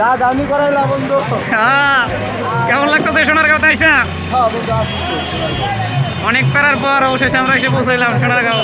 রাজ আমি করাইলাম বন্ধু। হ্যাঁ কেমন লাগতো সোনার কথা হ্যাঁ, আইসা অনেক করার পর অবশেষে আমরা এসে পৌঁছাইলাম সোনারগাঁও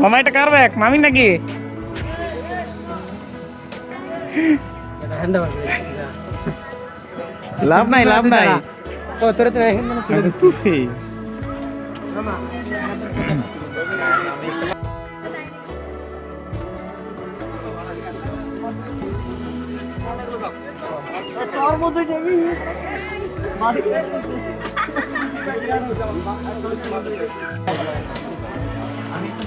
মোমাইটা কার ব্যাগ মামি নাকি লাভ নাই লাভ নাই ও তোরে তো আমি তুসি মাটি